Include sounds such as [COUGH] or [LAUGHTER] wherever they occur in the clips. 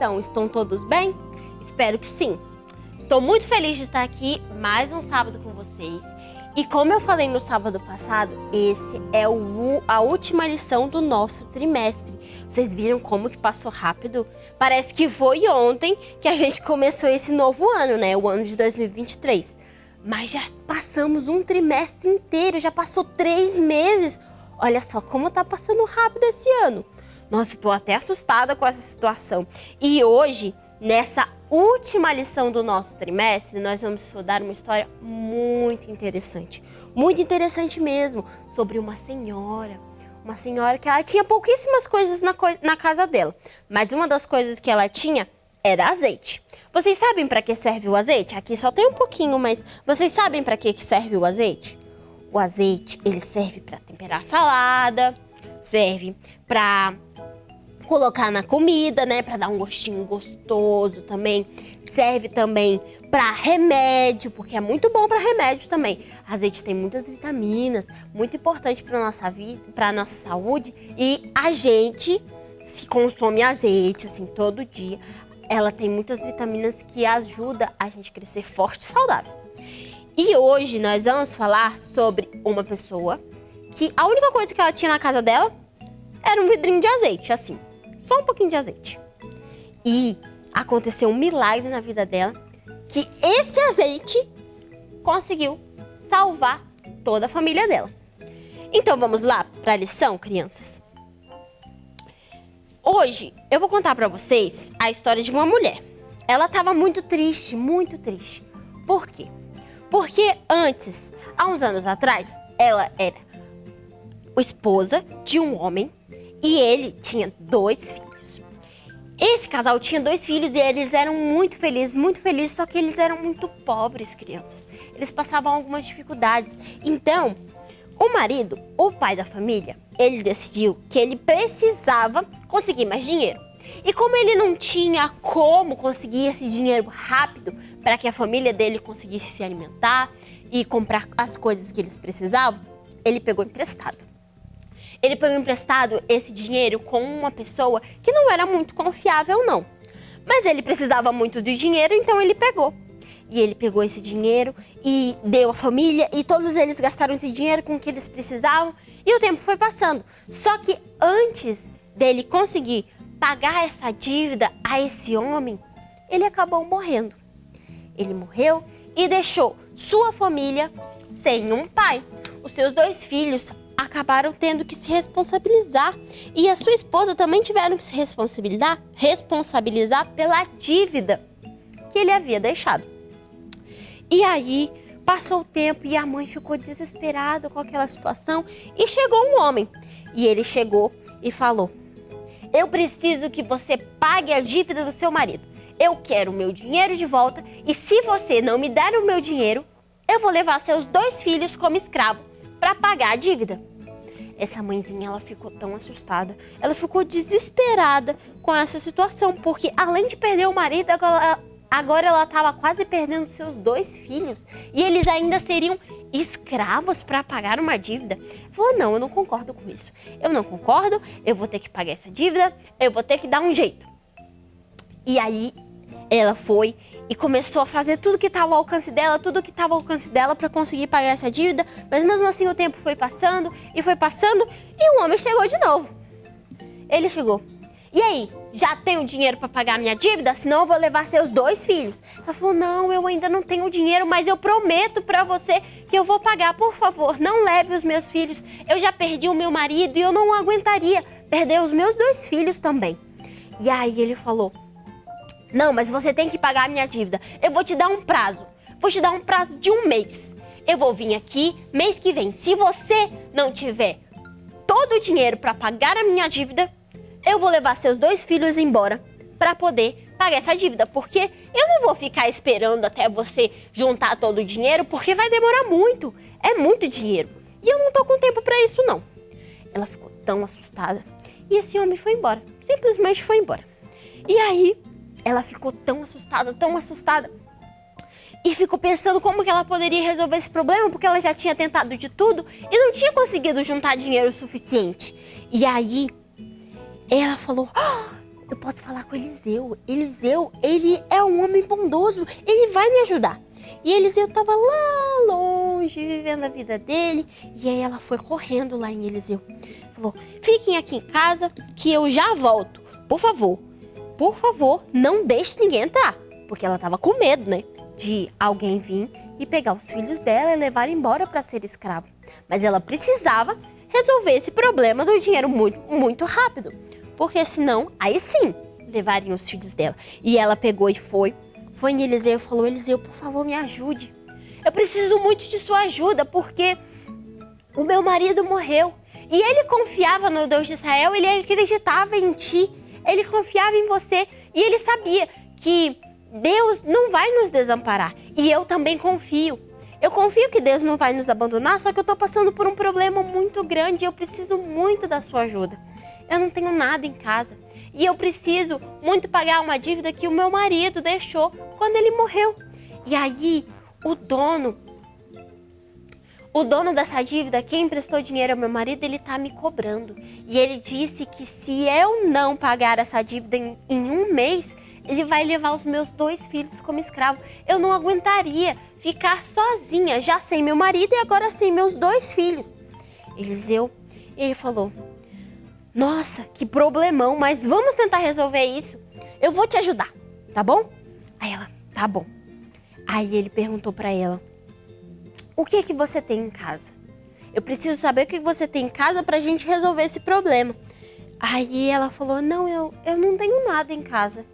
estão? Estão todos bem? Espero que sim! Estou muito feliz de estar aqui mais um sábado com vocês. E como eu falei no sábado passado, esse é o, a última lição do nosso trimestre. Vocês viram como que passou rápido? Parece que foi ontem que a gente começou esse novo ano, né? O ano de 2023. Mas já passamos um trimestre inteiro, já passou três meses. Olha só como tá passando rápido esse ano. Nossa, tô até assustada com essa situação. E hoje, nessa última lição do nosso trimestre, nós vamos estudar uma história muito interessante. Muito interessante mesmo, sobre uma senhora. Uma senhora que ela tinha pouquíssimas coisas na, coi- na casa dela. Mas uma das coisas que ela tinha era azeite. Vocês sabem para que serve o azeite? Aqui só tem um pouquinho, mas vocês sabem para que que serve o azeite? O azeite, ele serve para temperar salada, serve para colocar na comida, né, Pra dar um gostinho gostoso também. Serve também pra remédio, porque é muito bom pra remédio também. Azeite tem muitas vitaminas, muito importante para nossa vida, para nossa saúde e a gente se consome azeite assim todo dia, ela tem muitas vitaminas que ajuda a gente a crescer forte e saudável. E hoje nós vamos falar sobre uma pessoa que a única coisa que ela tinha na casa dela era um vidrinho de azeite, assim. Só um pouquinho de azeite. E aconteceu um milagre na vida dela que esse azeite conseguiu salvar toda a família dela. Então vamos lá para a lição, crianças. Hoje eu vou contar para vocês a história de uma mulher. Ela estava muito triste, muito triste. Por quê? Porque antes, há uns anos atrás, ela era esposa de um homem e ele tinha dois filhos. Esse casal tinha dois filhos e eles eram muito felizes, muito felizes, só que eles eram muito pobres, crianças. Eles passavam algumas dificuldades. Então, o marido, o pai da família, ele decidiu que ele precisava conseguir mais dinheiro. E como ele não tinha como conseguir esse dinheiro rápido para que a família dele conseguisse se alimentar e comprar as coisas que eles precisavam, ele pegou emprestado. Ele pegou emprestado esse dinheiro com uma pessoa que não era muito confiável, não. Mas ele precisava muito do dinheiro, então ele pegou. E ele pegou esse dinheiro e deu à família e todos eles gastaram esse dinheiro com o que eles precisavam e o tempo foi passando. Só que antes dele conseguir pagar essa dívida a esse homem, ele acabou morrendo. Ele morreu e deixou sua família sem um pai. Os seus dois filhos acabaram tendo que se responsabilizar e a sua esposa também tiveram que se responsabilizar, responsabilizar pela dívida que ele havia deixado. E aí passou o tempo e a mãe ficou desesperada com aquela situação e chegou um homem. E ele chegou e falou: Eu preciso que você pague a dívida do seu marido. Eu quero o meu dinheiro de volta e se você não me der o meu dinheiro, eu vou levar seus dois filhos como escravo para pagar a dívida. Essa mãezinha, ela ficou tão assustada. Ela ficou desesperada com essa situação, porque além de perder o marido, agora ela estava quase perdendo seus dois filhos e eles ainda seriam escravos para pagar uma dívida. Falou: "Não, eu não concordo com isso. Eu não concordo. Eu vou ter que pagar essa dívida. Eu vou ter que dar um jeito." E aí ela foi e começou a fazer tudo que estava ao alcance dela, tudo que estava ao alcance dela para conseguir pagar essa dívida, mas mesmo assim o tempo foi passando e foi passando e o homem chegou de novo. Ele chegou. E aí, já tenho dinheiro para pagar minha dívida? Senão eu vou levar seus dois filhos. Ela falou: Não, eu ainda não tenho dinheiro, mas eu prometo para você que eu vou pagar. Por favor, não leve os meus filhos. Eu já perdi o meu marido e eu não aguentaria perder os meus dois filhos também. E aí ele falou: não, mas você tem que pagar a minha dívida. Eu vou te dar um prazo. Vou te dar um prazo de um mês. Eu vou vir aqui mês que vem. Se você não tiver todo o dinheiro para pagar a minha dívida, eu vou levar seus dois filhos embora para poder pagar essa dívida. Porque eu não vou ficar esperando até você juntar todo o dinheiro, porque vai demorar muito. É muito dinheiro. E eu não tô com tempo para isso, não. Ela ficou tão assustada. E esse homem foi embora. Simplesmente foi embora. E aí, ela ficou tão assustada, tão assustada. E ficou pensando como que ela poderia resolver esse problema, porque ela já tinha tentado de tudo e não tinha conseguido juntar dinheiro suficiente. E aí, ela falou: oh, Eu posso falar com Eliseu. Eliseu, ele é um homem bondoso, ele vai me ajudar. E Eliseu estava lá longe, vivendo a vida dele. E aí ela foi correndo lá em Eliseu. Falou: Fiquem aqui em casa que eu já volto. Por favor, por favor, não deixe ninguém entrar. Porque ela estava com medo, né? De alguém vir e pegar os filhos dela e levar embora para ser escravo. Mas ela precisava resolver esse problema do dinheiro muito, muito rápido. Porque senão, aí sim, levariam os filhos dela. E ela pegou e foi. Foi em Eliseu e falou: Eliseu, por favor, me ajude. Eu preciso muito de sua ajuda, porque o meu marido morreu. E ele confiava no Deus de Israel, ele acreditava em ti. Ele confiava em você e ele sabia que Deus não vai nos desamparar. E eu também confio. Eu confio que Deus não vai nos abandonar, só que eu estou passando por um problema muito grande e eu preciso muito da sua ajuda. Eu não tenho nada em casa e eu preciso muito pagar uma dívida que o meu marido deixou quando ele morreu. E aí, o dono o dono dessa dívida, quem emprestou dinheiro ao meu marido, ele tá me cobrando. E ele disse que se eu não pagar essa dívida em, em um mês, ele vai levar os meus dois filhos como escravo. Eu não aguentaria ficar sozinha, já sem meu marido e agora sem meus dois filhos. Eliseu, ele falou: Nossa, que problemão, mas vamos tentar resolver isso. Eu vou te ajudar, tá bom? Aí ela, tá bom. Aí ele perguntou para ela: o que que você tem em casa? Eu preciso saber o que você tem em casa para a gente resolver esse problema. Aí ela falou, não, eu, eu não tenho nada em casa.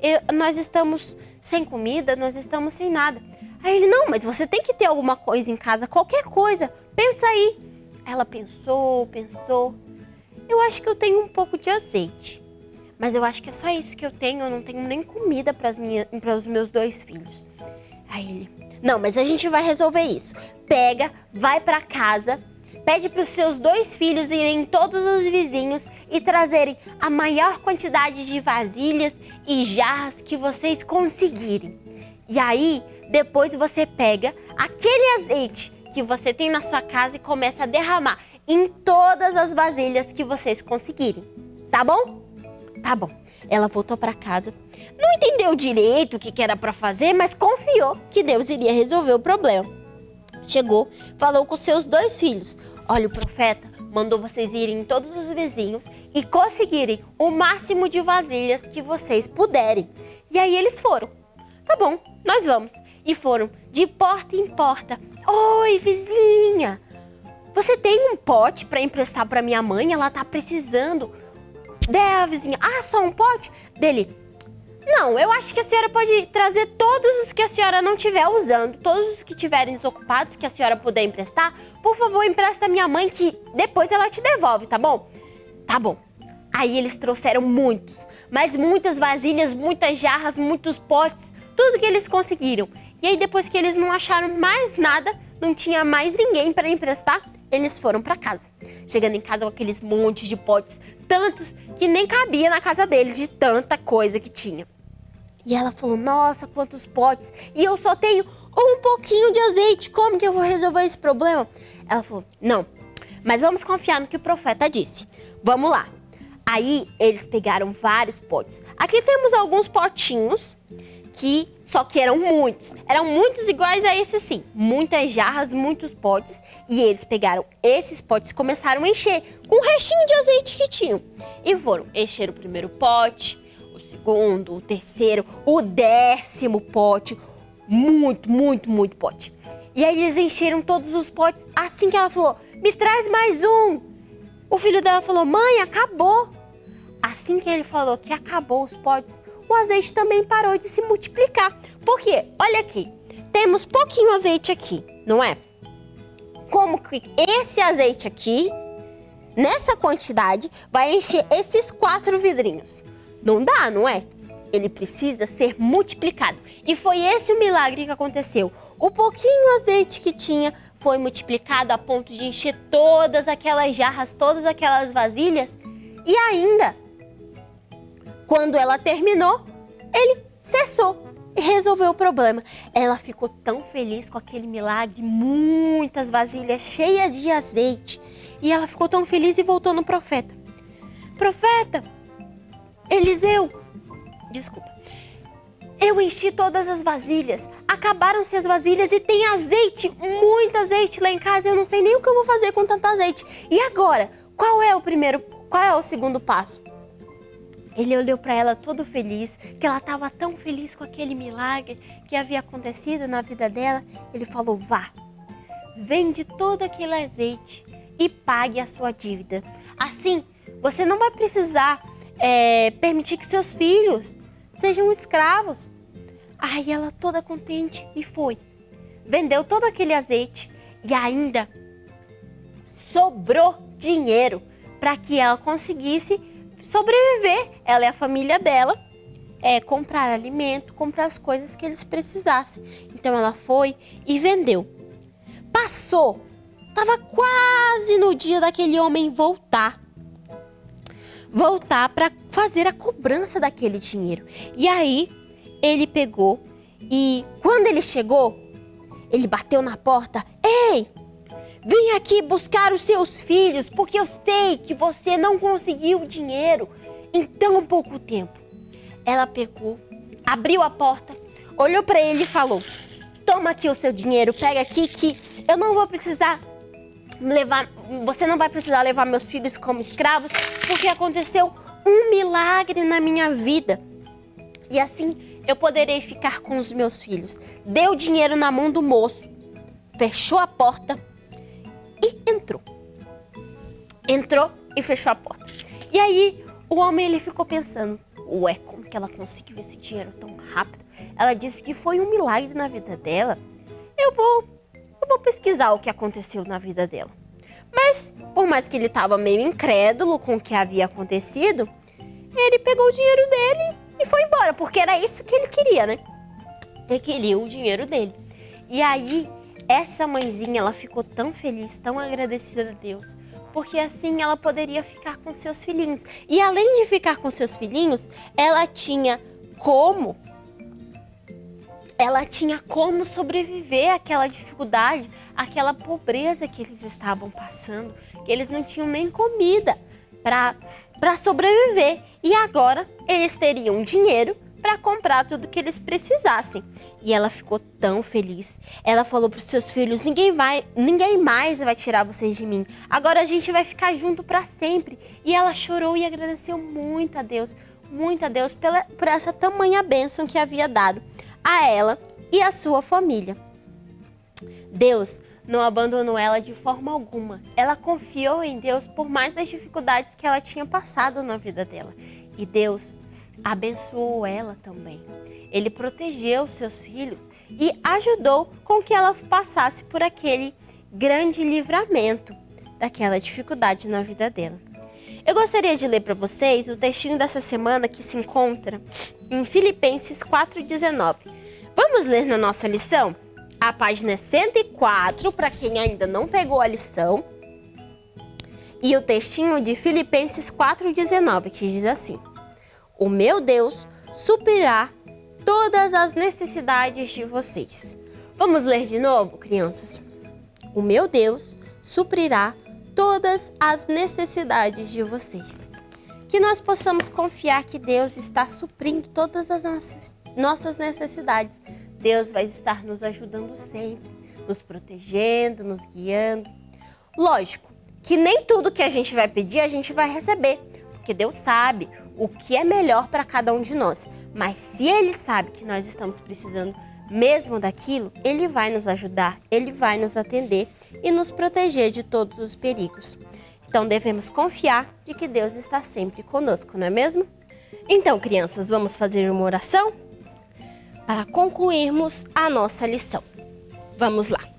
Eu, nós estamos sem comida, nós estamos sem nada. Aí ele, não, mas você tem que ter alguma coisa em casa, qualquer coisa, pensa aí. Ela pensou, pensou. Eu acho que eu tenho um pouco de azeite. Mas eu acho que é só isso que eu tenho, eu não tenho nem comida para os meus dois filhos. Aí ele, não, mas a gente vai resolver isso. Pega, vai para casa, pede para os seus dois filhos irem todos os vizinhos e trazerem a maior quantidade de vasilhas e jarras que vocês conseguirem. E aí, depois você pega aquele azeite que você tem na sua casa e começa a derramar em todas as vasilhas que vocês conseguirem. Tá bom? Tá bom. Ela voltou para casa, não entendeu direito o que, era para fazer, mas confiou que Deus iria resolver o problema. Chegou, falou com seus dois filhos: Olha, o profeta mandou vocês irem em todos os vizinhos e conseguirem o máximo de vasilhas que vocês puderem. E aí eles foram. Tá bom, nós vamos. E foram de porta em porta. Oi, vizinha! Você tem um pote para emprestar para minha mãe? Ela tá precisando. Daí a vizinha, ah, só um pote? Dele, não, eu acho que a senhora pode trazer todos os que a senhora não estiver usando, todos os que estiverem desocupados, que a senhora puder emprestar. Por favor, empresta minha mãe que depois ela te devolve, tá bom? Tá bom. Aí eles trouxeram muitos, mas muitas vasilhas, muitas jarras, muitos potes, tudo que eles conseguiram. E aí depois que eles não acharam mais nada, não tinha mais ninguém para emprestar, eles foram para casa. Chegando em casa com aqueles montes de potes, tantos que nem cabia na casa deles de tanta coisa que tinha. E ela falou: Nossa, quantos potes! E eu só tenho um pouquinho de azeite. Como que eu vou resolver esse problema? Ela falou: Não, mas vamos confiar no que o profeta disse. Vamos lá. Aí eles pegaram vários potes. Aqui temos alguns potinhos que só que eram muitos. Eram muitos iguais a esse sim. Muitas jarras, muitos potes. E eles pegaram esses potes e começaram a encher com o restinho de azeite que tinham. E foram encher o primeiro pote, segundo, o terceiro, o décimo pote. Muito, muito, muito pote. E aí eles encheram todos os potes. Assim que ela falou, me traz mais um. O filho dela falou, mãe, acabou. Assim que ele falou que acabou os potes, o azeite também parou de se multiplicar. Por quê? Olha aqui, temos pouquinho azeite aqui, não é? Como que esse azeite aqui, nessa quantidade, vai encher esses quatro vidrinhos? Não dá, não é? Ele precisa ser multiplicado. E foi esse o milagre que aconteceu. O pouquinho azeite que tinha foi multiplicado a ponto de encher todas aquelas jarras, todas aquelas vasilhas. E ainda, quando ela terminou, ele cessou e resolveu o problema. Ela ficou tão feliz com aquele milagre, muitas vasilhas cheias de azeite. E ela ficou tão feliz e voltou no profeta. Profeta, Eliseu, desculpa. Eu enchi todas as vasilhas, acabaram-se as vasilhas e tem azeite, muito azeite lá em casa. Eu não sei nem o que eu vou fazer com tanto azeite. E agora? Qual é o primeiro, qual é o segundo passo? Ele olhou para ela todo feliz, que ela estava tão feliz com aquele milagre que havia acontecido na vida dela. Ele falou: Vá, vende todo aquele azeite e pague a sua dívida. Assim, você não vai precisar é, permitir que seus filhos sejam escravos. Aí ela toda contente e foi. Vendeu todo aquele azeite e ainda sobrou dinheiro para que ela conseguisse sobreviver, ela e a família dela, é, comprar alimento, comprar as coisas que eles precisassem. Então ela foi e vendeu. Passou, estava quase no dia daquele homem voltar voltar para fazer a cobrança daquele dinheiro. E aí ele pegou e quando ele chegou, ele bateu na porta: Ei, vem aqui buscar os seus filhos, porque eu sei que você não conseguiu dinheiro em tão pouco tempo. Ela pegou, abriu a porta, olhou para ele e falou: Toma aqui o seu dinheiro, pega aqui que eu não vou precisar levar, você não vai precisar levar meus filhos como escravos, porque aconteceu um milagre na minha vida. E assim eu poderei ficar com os meus filhos. Deu dinheiro na mão do moço, fechou a porta e entrou. Entrou e fechou a porta. E aí o homem ele ficou pensando: Ué, como que ela conseguiu esse dinheiro tão rápido? Ela disse que foi um milagre na vida dela. Eu vou eu vou pesquisar o que aconteceu na vida dela. Mas, por mais que ele estava meio incrédulo com o que havia acontecido, ele pegou o dinheiro dele e foi embora, porque era isso que ele queria, né? Ele queria o dinheiro dele. E aí, essa mãezinha, ela ficou tão feliz, tão agradecida a Deus, porque assim ela poderia ficar com seus filhinhos. E além de ficar com seus filhinhos, ela tinha como ela tinha como sobreviver àquela dificuldade, àquela pobreza que eles estavam passando, que eles não tinham nem comida para sobreviver. E agora eles teriam dinheiro para comprar tudo que eles precisassem. E ela ficou tão feliz. Ela falou para os seus filhos: "Ninguém vai, ninguém mais vai tirar vocês de mim. Agora a gente vai ficar junto para sempre". E ela chorou e agradeceu muito a Deus, muito a Deus pela, por essa tamanha bênção que havia dado a ela e a sua família. Deus não abandonou ela de forma alguma. Ela confiou em Deus por mais das dificuldades que ela tinha passado na vida dela. E Deus abençoou ela também. Ele protegeu seus filhos e ajudou com que ela passasse por aquele grande livramento daquela dificuldade na vida dela. Eu gostaria de ler para vocês o textinho dessa semana que se encontra em Filipenses 4,19. Vamos ler na nossa lição? A página é 104, para quem ainda não pegou a lição. E o textinho de Filipenses 4,19, que diz assim: O meu Deus suprirá todas as necessidades de vocês. Vamos ler de novo, crianças? O meu Deus suprirá todas as necessidades de vocês. Que nós possamos confiar que Deus está suprindo todas as nossas, nossas necessidades Deus vai estar nos ajudando sempre, nos protegendo, nos guiando. Lógico que nem tudo que a gente vai pedir a gente vai receber, porque Deus sabe o que é melhor para cada um de nós. Mas se Ele sabe que nós estamos precisando mesmo daquilo, Ele vai nos ajudar, Ele vai nos atender e nos proteger de todos os perigos. Então devemos confiar de que Deus está sempre conosco, não é mesmo? Então, crianças, vamos fazer uma oração? para concluirmos a nossa lição. Vamos lá.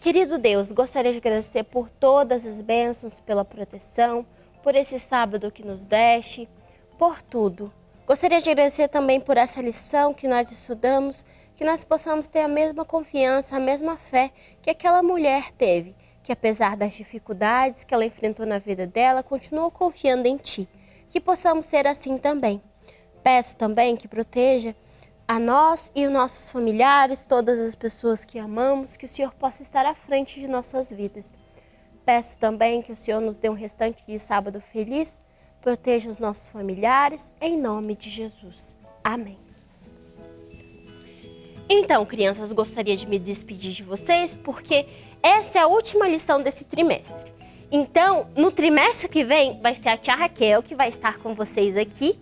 Querido Deus, gostaria de agradecer por todas as bênçãos, pela proteção, por esse sábado que nos deste, por tudo. Gostaria de agradecer também por essa lição que nós estudamos, que nós possamos ter a mesma confiança, a mesma fé que aquela mulher teve, que apesar das dificuldades que ela enfrentou na vida dela, continuou confiando em Ti. Que possamos ser assim também. Peço também que proteja a nós e os nossos familiares, todas as pessoas que amamos, que o Senhor possa estar à frente de nossas vidas. Peço também que o Senhor nos dê um restante de sábado feliz, proteja os nossos familiares, em nome de Jesus. Amém. Então, crianças, gostaria de me despedir de vocês, porque essa é a última lição desse trimestre. Então, no trimestre que vem, vai ser a tia Raquel que vai estar com vocês aqui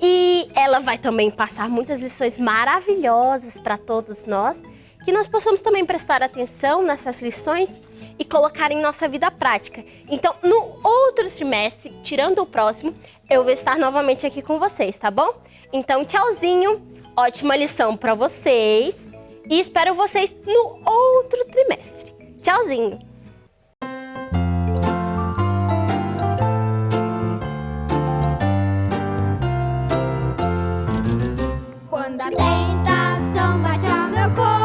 e ela vai também passar muitas lições maravilhosas para todos nós, que nós possamos também prestar atenção nessas lições e colocar em nossa vida prática. Então, no outro trimestre, tirando o próximo, eu vou estar novamente aqui com vocês, tá bom? Então, tchauzinho, ótima lição para vocês e espero vocês no outro trimestre. Tchauzinho! Quando a tentação bate ao meu corpo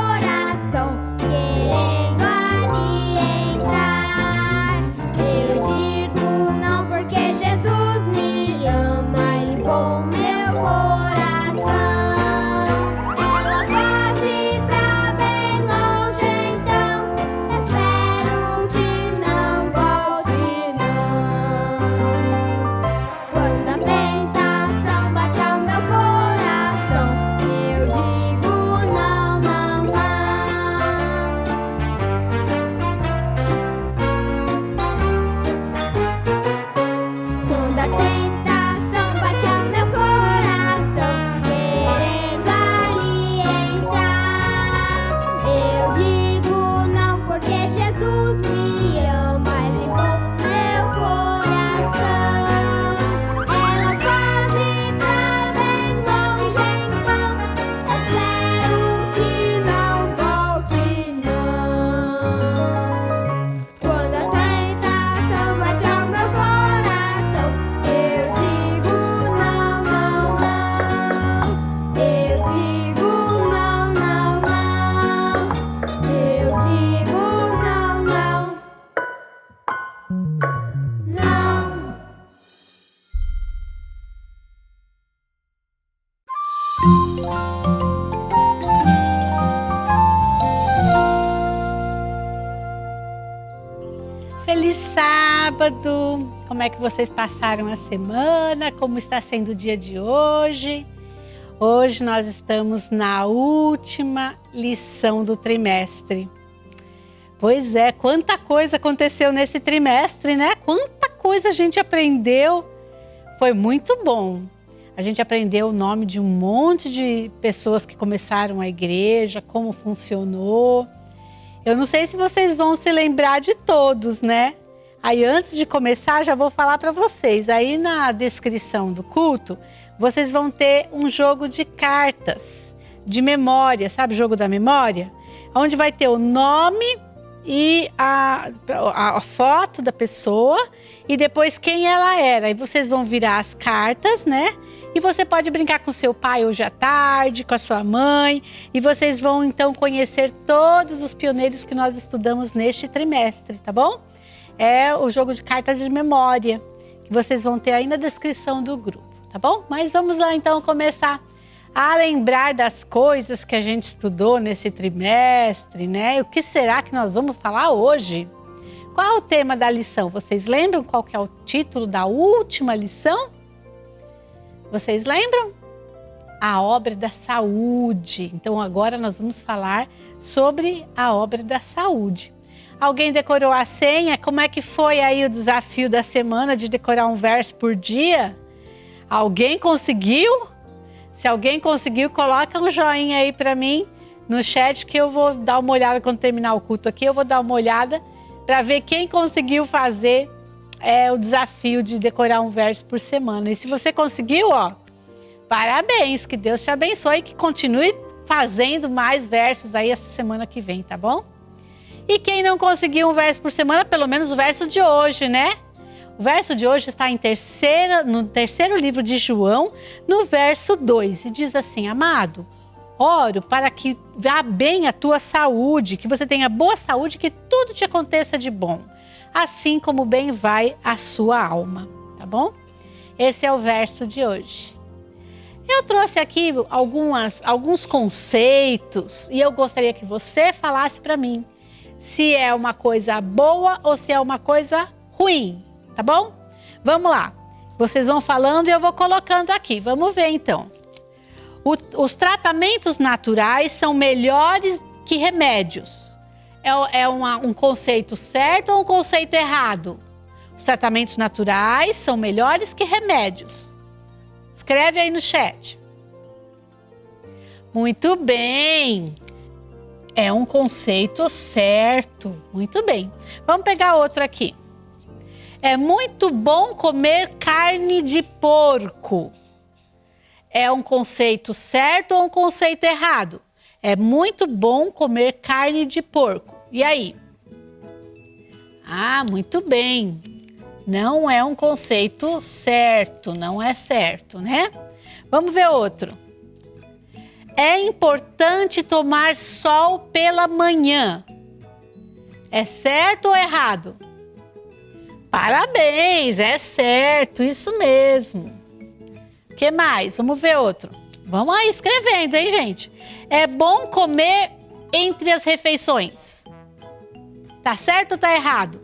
é que vocês passaram a semana? Como está sendo o dia de hoje? Hoje nós estamos na última lição do trimestre. Pois é, quanta coisa aconteceu nesse trimestre, né? Quanta coisa a gente aprendeu. Foi muito bom. A gente aprendeu o nome de um monte de pessoas que começaram a igreja, como funcionou. Eu não sei se vocês vão se lembrar de todos, né? Aí antes de começar, já vou falar para vocês. Aí na descrição do culto, vocês vão ter um jogo de cartas de memória, sabe jogo da memória? Onde vai ter o nome e a, a, a, foto da pessoa e depois quem ela era. E vocês vão virar as cartas, né? E você pode brincar com seu pai hoje à tarde, com a sua mãe, e vocês vão então conhecer todos os pioneiros que nós estudamos neste trimestre, tá bom? É o jogo de cartas de memória, que vocês vão ter aí na descrição do grupo, tá bom? Mas vamos lá então começar a lembrar das coisas que a gente estudou nesse trimestre, né? O que será que nós vamos falar hoje? Qual é o tema da lição? Vocês lembram qual é o título da última lição? Vocês lembram? A obra da saúde. Então agora nós vamos falar sobre a obra da saúde. Alguém decorou a senha? Como é que foi aí o desafio da semana de decorar um verso por dia? Alguém conseguiu? Se alguém conseguiu, coloca um joinha aí para mim no chat que eu vou dar uma olhada quando terminar o culto aqui. Eu vou dar uma olhada para ver quem conseguiu fazer é o desafio de decorar um verso por semana. E se você conseguiu, ó, parabéns, que Deus te abençoe e que continue fazendo mais versos aí essa semana que vem, tá bom? E quem não conseguiu um verso por semana, pelo menos o verso de hoje, né? O verso de hoje está em terceira, no terceiro livro de João, no verso 2, e diz assim: Amado, oro para que vá bem a tua saúde, que você tenha boa saúde, que tudo te aconteça de bom assim como bem vai a sua alma, tá bom? Esse é o verso de hoje. Eu trouxe aqui algumas, alguns conceitos e eu gostaria que você falasse para mim se é uma coisa boa ou se é uma coisa ruim, tá bom? Vamos lá. Vocês vão falando e eu vou colocando aqui. Vamos ver então. O, os tratamentos naturais são melhores que remédios é, é uma, um conceito certo ou um conceito errado? Os tratamentos naturais são melhores que remédios. Escreve aí no chat. Muito bem. É um conceito certo. Muito bem. Vamos pegar outro aqui. É muito bom comer carne de porco. É um conceito certo ou um conceito errado? É muito bom comer carne de porco. E aí? Ah, muito bem. Não é um conceito certo, não é certo, né? Vamos ver outro. É importante tomar sol pela manhã. É certo ou errado? Parabéns, é certo, isso mesmo. Que mais? Vamos ver outro. Vamos aí escrevendo, hein, gente? É bom comer entre as refeições. Tá certo ou tá errado?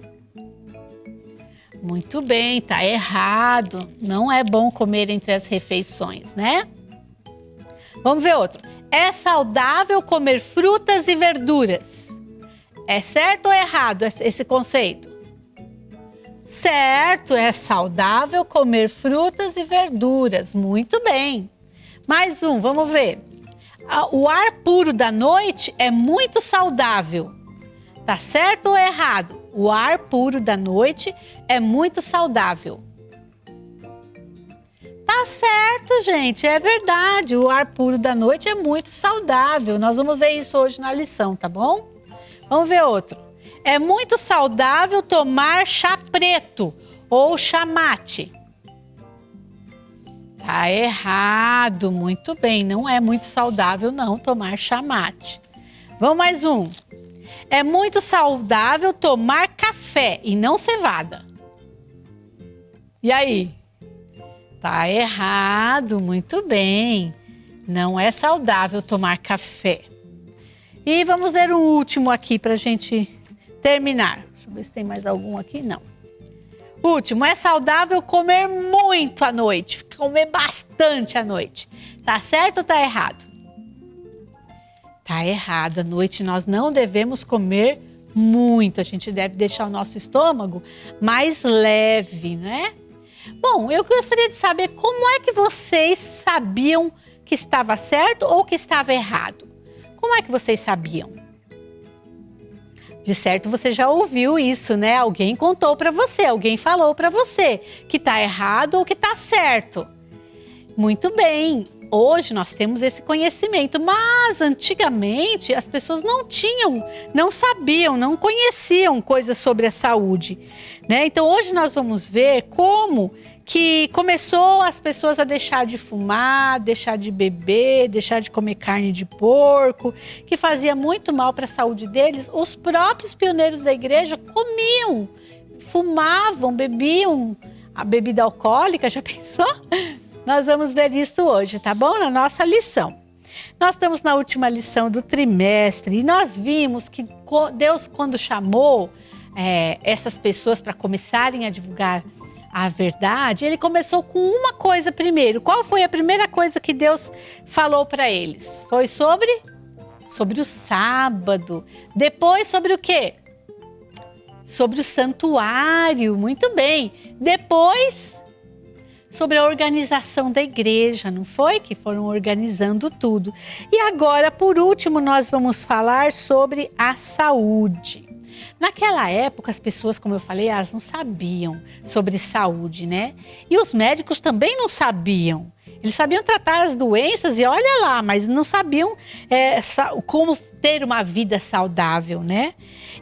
Muito bem, tá errado. Não é bom comer entre as refeições, né? Vamos ver outro. É saudável comer frutas e verduras. É certo ou errado esse conceito? Certo, é saudável comer frutas e verduras. Muito bem. Mais um, vamos ver. O ar puro da noite é muito saudável. Tá certo ou errado? O ar puro da noite é muito saudável. Tá certo, gente, é verdade. O ar puro da noite é muito saudável. Nós vamos ver isso hoje na lição, tá bom? Vamos ver outro. É muito saudável tomar chá preto ou chá mate. Tá errado, muito bem. Não é muito saudável não tomar chá mate. Vamos mais um. É muito saudável tomar café e não cevada. E aí? Tá errado, muito bem. Não é saudável tomar café. E vamos ver um último aqui para a gente terminar. Deixa eu ver se tem mais algum aqui. Não. Último, é saudável comer muito à noite, comer bastante à noite. Tá certo ou tá errado? Tá errado. À noite nós não devemos comer muito. A gente deve deixar o nosso estômago mais leve, né? Bom, eu gostaria de saber como é que vocês sabiam que estava certo ou que estava errado. Como é que vocês sabiam? De certo você já ouviu isso, né? Alguém contou para você, alguém falou para você que está errado ou que está certo. Muito bem. Hoje nós temos esse conhecimento, mas antigamente as pessoas não tinham, não sabiam, não conheciam coisas sobre a saúde, né? Então hoje nós vamos ver como que começou as pessoas a deixar de fumar, deixar de beber, deixar de comer carne de porco, que fazia muito mal para a saúde deles. Os próprios pioneiros da igreja comiam, fumavam, bebiam a bebida alcoólica, já [LAUGHS] pensou? Nós vamos ver isso hoje, tá bom? Na nossa lição. Nós estamos na última lição do trimestre e nós vimos que Deus, quando chamou é, essas pessoas para começarem a divulgar a verdade, ele começou com uma coisa primeiro. Qual foi a primeira coisa que Deus falou para eles? Foi sobre sobre o sábado. Depois sobre o quê? Sobre o santuário. Muito bem. Depois sobre a organização da igreja, não foi? Que foram organizando tudo. E agora, por último, nós vamos falar sobre a saúde. Naquela época, as pessoas, como eu falei, elas não sabiam sobre saúde, né? E os médicos também não sabiam. Eles sabiam tratar as doenças e olha lá, mas não sabiam é, como ter uma vida saudável, né?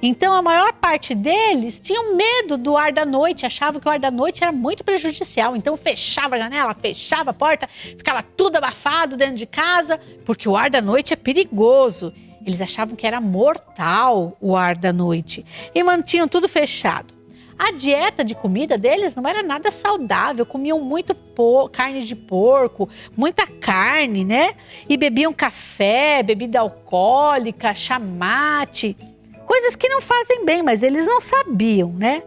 Então a maior parte deles tinham medo do ar da noite, achavam que o ar da noite era muito prejudicial. Então fechava a janela, fechava a porta, ficava tudo abafado dentro de casa, porque o ar da noite é perigoso. Eles achavam que era mortal o ar da noite e mantinham tudo fechado. A dieta de comida deles não era nada saudável, comiam muito carne de porco, muita carne, né? E bebiam café, bebida alcoólica, chamate, coisas que não fazem bem, mas eles não sabiam, né?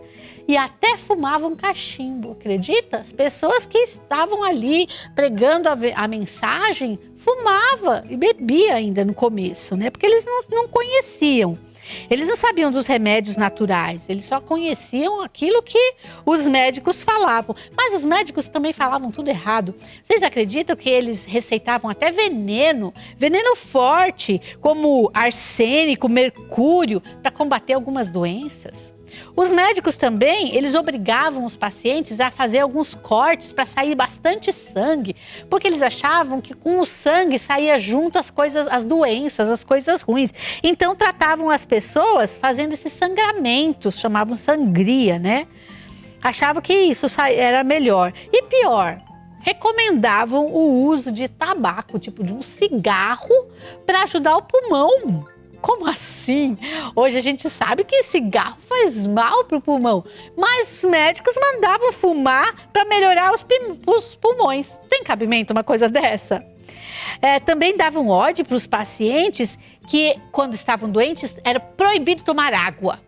e até fumavam cachimbo, acredita? As pessoas que estavam ali pregando a, a mensagem fumava e bebia ainda no começo, né? Porque eles não, não conheciam. Eles não sabiam dos remédios naturais, eles só conheciam aquilo que os médicos falavam. Mas os médicos também falavam tudo errado. Vocês acreditam que eles receitavam até veneno, veneno forte, como arsênico, mercúrio, para combater algumas doenças? Os médicos também, eles obrigavam os pacientes a fazer alguns cortes para sair bastante sangue, porque eles achavam que com o sangue saía junto as coisas, as doenças, as coisas ruins. Então tratavam as pessoas fazendo esses sangramentos, chamavam sangria, né? Achavam que isso era melhor. E pior, recomendavam o uso de tabaco, tipo de um cigarro, para ajudar o pulmão. Como assim? Hoje a gente sabe que cigarro faz mal para o pulmão, mas os médicos mandavam fumar para melhorar os, os, pulmões. Tem cabimento uma coisa dessa? É, também davam ódio para os pacientes que, quando estavam doentes, era proibido tomar água.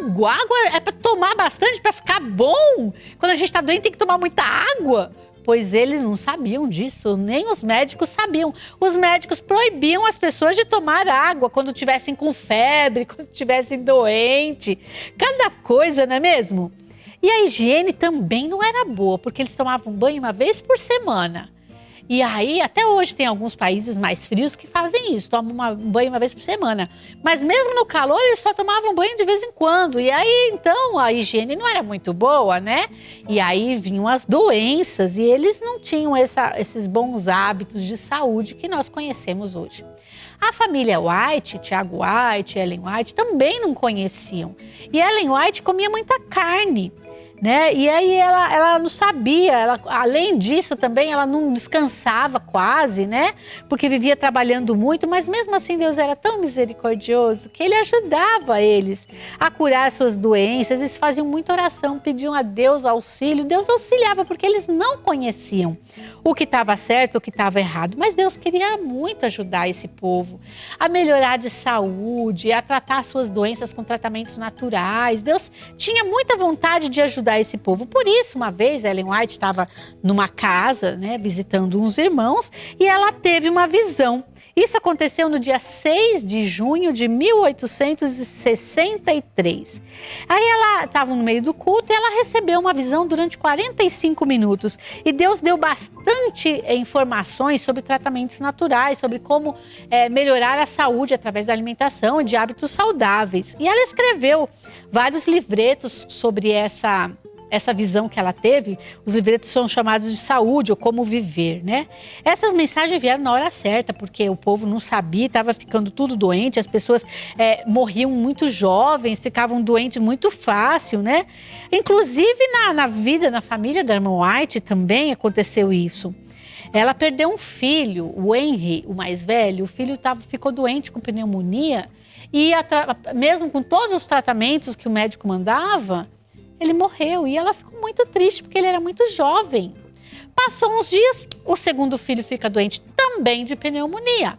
Água, água é para tomar bastante para ficar bom. Quando a gente está doente tem que tomar muita água pois eles não sabiam disso, nem os médicos sabiam. Os médicos proibiam as pessoas de tomar água quando tivessem com febre, [LAUGHS] quando tivessem doente. Cada coisa, não é mesmo? E a higiene também não era boa, porque eles tomavam banho uma vez por semana. E aí, até hoje, tem alguns países mais frios que fazem isso, tomam uma, um banho uma vez por semana. Mas mesmo no calor, eles só tomavam banho de vez em quando. E aí, então, a higiene não era muito boa, né? E aí vinham as doenças e eles não tinham essa, esses bons hábitos de saúde que nós conhecemos hoje. A família White, Tiago White, Ellen White, também não conheciam. E Ellen White comia muita carne né? E aí ela, ela não sabia, ela, além disso também ela não descansava quase, né? Porque vivia trabalhando muito, mas mesmo assim Deus era tão misericordioso que ele ajudava eles a curar suas doenças. Eles faziam muita oração, pediam a Deus auxílio. Deus auxiliava porque eles não conheciam o que estava certo, o que estava errado. Mas Deus queria muito ajudar esse povo a melhorar de saúde, a tratar suas doenças com tratamentos naturais. Deus tinha muita vontade de ajudar ajudar esse povo. Por isso, uma vez, Ellen White estava numa casa, né, visitando uns irmãos, e ela teve uma visão. Isso aconteceu no dia 6 de junho de 1863. Aí ela estava no meio do culto e ela recebeu uma visão durante 45 minutos. E Deus deu bastante informações sobre tratamentos naturais, sobre como é, melhorar a saúde através da alimentação e de hábitos saudáveis. E ela escreveu vários livretos sobre essa essa visão que ela teve, os livretos são chamados de saúde ou como viver, né? Essas mensagens vieram na hora certa, porque o povo não sabia, estava ficando tudo doente, as pessoas é, morriam muito jovens, ficavam doentes muito fácil, né? Inclusive na, na vida, na família da irmã White também aconteceu isso. Ela perdeu um filho, o Henry, o mais velho, o filho tava, ficou doente com pneumonia e mesmo com todos os tratamentos que o médico mandava, ele morreu e ela ficou muito triste porque ele era muito jovem. Passou uns dias, o segundo filho fica doente também de pneumonia.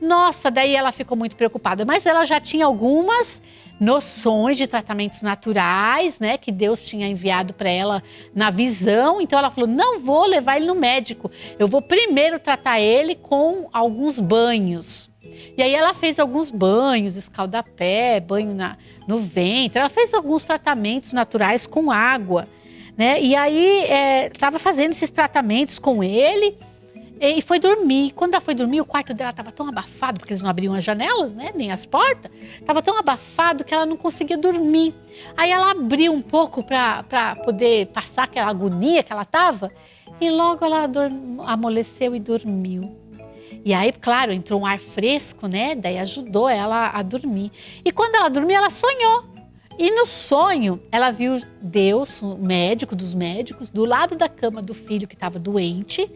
Nossa, daí ela ficou muito preocupada, mas ela já tinha algumas noções de tratamentos naturais, né, que Deus tinha enviado para ela na visão. Então ela falou: "Não vou levar ele no médico. Eu vou primeiro tratar ele com alguns banhos". E aí ela fez alguns banhos, escaldapé, banho na, no ventre, ela fez alguns tratamentos naturais com água, né? E aí estava é, fazendo esses tratamentos com ele e foi dormir. Quando ela foi dormir, o quarto dela estava tão abafado, porque eles não abriam as janelas, né? Nem as portas. Estava tão abafado que ela não conseguia dormir. Aí ela abriu um pouco para poder passar aquela agonia que ela estava. E logo ela amoleceu e dormiu. E aí, claro, entrou um ar fresco, né? Daí ajudou ela a dormir. E quando ela dormiu, ela sonhou. E no sonho, ela viu Deus, o médico dos médicos, do lado da cama do filho que estava doente,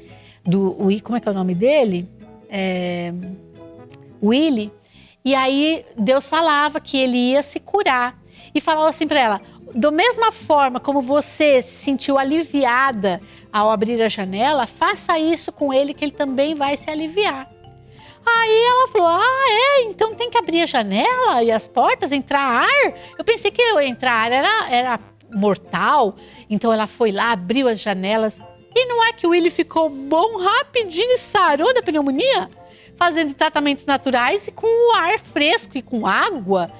do como é que é o nome dele? É, Willy. E aí Deus falava que ele ia se curar e falava assim para ela: da mesma forma como você se sentiu aliviada ao abrir a janela, faça isso com ele que ele também vai se aliviar. Aí ela falou: Ah, é? Então tem que abrir a janela e as portas, entrar ar? Eu pensei que entrar ar era, era mortal. Então ela foi lá, abriu as janelas. E não é que o Willy ficou bom rapidinho e sarou da pneumonia? Fazendo tratamentos naturais e com o ar fresco e com água.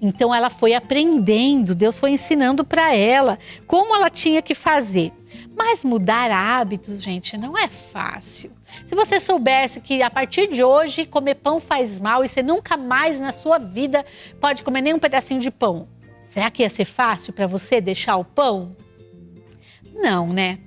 Então ela foi aprendendo, Deus foi ensinando para ela como ela tinha que fazer. Mas mudar hábitos, gente, não é fácil. Se você soubesse que a partir de hoje comer pão faz mal e você nunca mais na sua vida pode comer nem um pedacinho de pão, será que ia ser fácil para você deixar o pão? Não, né?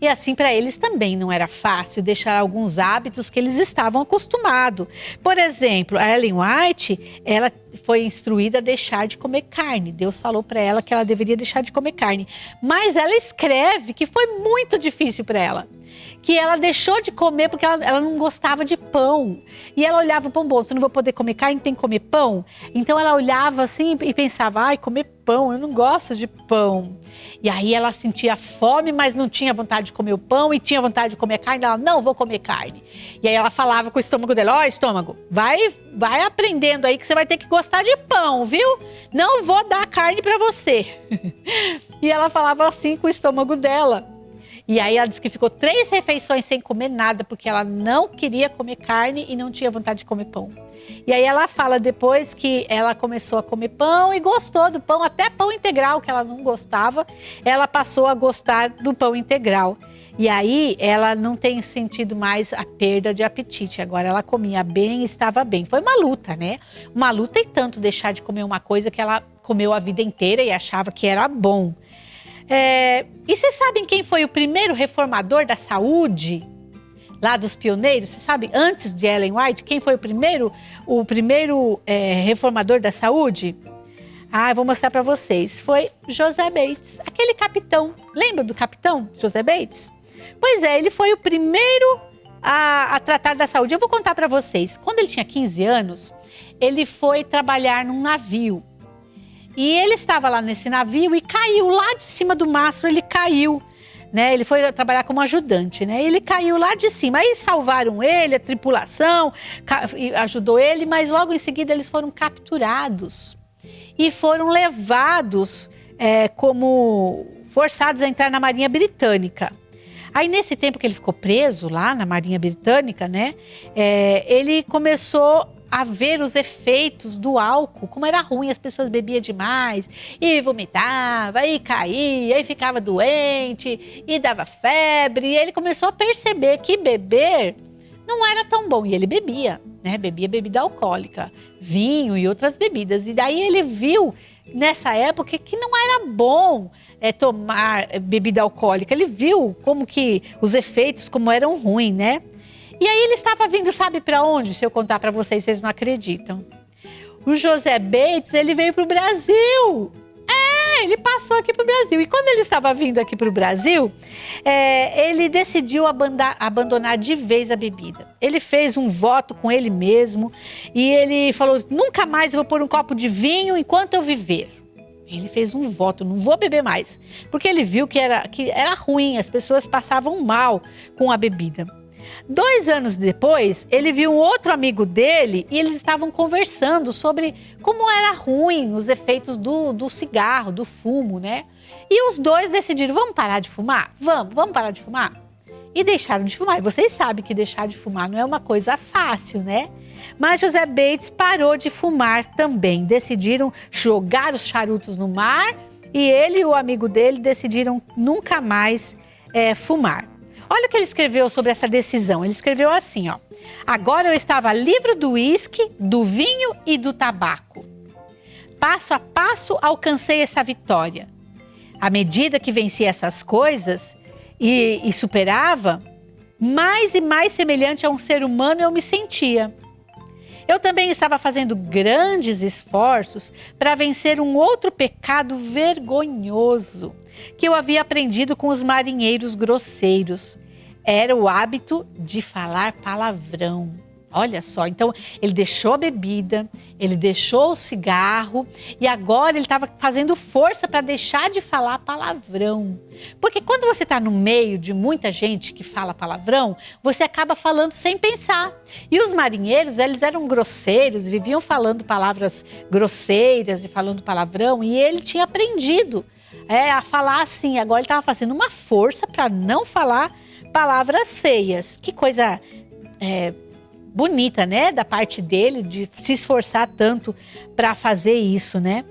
E assim para eles também não era fácil deixar alguns hábitos que eles estavam acostumados. Por exemplo, a Ellen White, ela foi instruída a deixar de comer carne. Deus falou para ela que ela deveria deixar de comer carne. Mas ela escreve que foi muito difícil para ela que ela deixou de comer porque ela, ela não gostava de pão. E ela olhava o pão, bom, você não vou poder comer carne, tem que comer pão. Então ela olhava assim e pensava, ai, comer pão, eu não gosto de pão. E aí ela sentia fome, mas não tinha vontade de comer o pão e tinha vontade de comer carne, ela não vou comer carne. E aí ela falava com o estômago dela, ó, oh, estômago, vai, vai aprendendo aí que você vai ter que gostar de pão, viu? Não vou dar carne para você. [LAUGHS] e ela falava assim com o estômago dela. E aí ela disse que ficou três refeições sem comer nada, porque ela não queria comer carne e não tinha vontade de comer pão. E aí ela fala depois que ela começou a comer pão e gostou do pão, até pão integral, que ela não gostava, ela passou a gostar do pão integral. E aí ela não tem sentido mais a perda de apetite. Agora ela comia bem e estava bem. Foi uma luta, né? Uma luta e tanto deixar de comer uma coisa que ela comeu a vida inteira e achava que era bom. É, e vocês sabem quem foi o primeiro reformador da saúde? Lá dos pioneiros, você sabe, antes de Ellen White, quem foi o primeiro, o primeiro é, reformador da saúde? Ah, vou mostrar para vocês. Foi José Bates, aquele capitão. Lembra do capitão José Bates? Pois é, ele foi o primeiro a, a tratar da saúde. Eu vou contar para vocês. Quando ele tinha 15 anos, ele foi trabalhar num navio. E ele estava lá nesse navio e caiu lá de cima do mastro, ele caiu. Né, ele foi trabalhar como ajudante, né? Ele caiu lá de cima. Aí salvaram ele, a tripulação ajudou ele, mas logo em seguida eles foram capturados e foram levados é, como forçados a entrar na Marinha Britânica. Aí, nesse tempo que ele ficou preso lá na Marinha Britânica, né? É, ele começou a ver os efeitos do álcool, como era ruim, as pessoas bebiam demais e vomitava, e caía, e ficava doente, e dava febre. E ele começou a perceber que beber não era tão bom. E ele bebia, né? Bebia bebida alcoólica, vinho e outras bebidas. E daí ele viu nessa época que não era bom é, tomar bebida alcoólica. Ele viu como que os efeitos como eram ruins, né? E aí ele estava vindo, sabe para onde? Se eu contar para vocês, vocês não acreditam. O José Bates, ele veio para o Brasil. É, ele passou aqui para o Brasil. E quando ele estava vindo aqui para o Brasil, é, ele decidiu abandonar, abandonar de vez a bebida. Ele fez um voto com ele mesmo e ele falou: nunca mais vou pôr um copo de vinho enquanto eu viver. Ele fez um voto, não vou beber mais, porque ele viu que era, que era ruim, as pessoas passavam mal com a bebida. Dois anos depois, ele viu um outro amigo dele e eles estavam conversando sobre como era ruim os efeitos do, do cigarro, do fumo, né? E os dois decidiram: vamos parar de fumar? Vamos, vamos parar de fumar? E deixaram de fumar. E vocês sabem que deixar de fumar não é uma coisa fácil, né? Mas José Bates parou de fumar também. Decidiram jogar os charutos no mar e ele e o amigo dele decidiram nunca mais é, fumar. Olha o que ele escreveu sobre essa decisão. Ele escreveu assim, ó. Agora eu estava livre do uísque, do vinho e do tabaco. Passo a passo alcancei essa vitória. À medida que vencia essas coisas e, e superava, mais e mais semelhante a um ser humano eu me sentia. Eu também estava fazendo grandes esforços para vencer um outro pecado vergonhoso que eu havia aprendido com os marinheiros grosseiros. Era o hábito de falar palavrão. Olha só, então ele deixou a bebida, ele deixou o cigarro e agora ele estava fazendo força para deixar de falar palavrão. Porque quando você está no meio de muita gente que fala palavrão, você acaba falando sem pensar. E os marinheiros, eles eram grosseiros, viviam falando palavras grosseiras e falando palavrão, e ele tinha aprendido é, a falar assim. Agora ele estava fazendo uma força para não falar palavras feias. Que coisa. É, bonita, né, da parte dele de se esforçar tanto para fazer isso, né?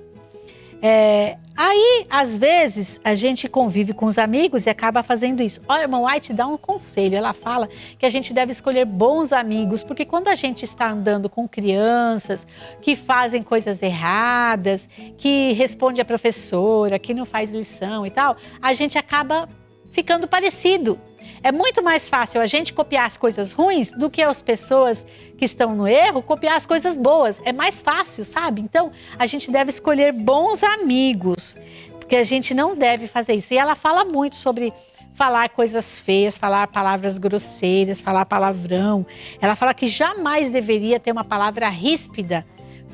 É, aí, às vezes, a gente convive com os amigos e acaba fazendo isso. Olha, irmã White dá um conselho. Ela fala que a gente deve escolher bons amigos, porque quando a gente está andando com crianças que fazem coisas erradas, que responde a professora, que não faz lição e tal, a gente acaba ficando parecido. É muito mais fácil a gente copiar as coisas ruins do que as pessoas que estão no erro copiar as coisas boas. É mais fácil, sabe? Então, a gente deve escolher bons amigos, porque a gente não deve fazer isso. E ela fala muito sobre falar coisas feias, falar palavras grosseiras, falar palavrão. Ela fala que jamais deveria ter uma palavra ríspida,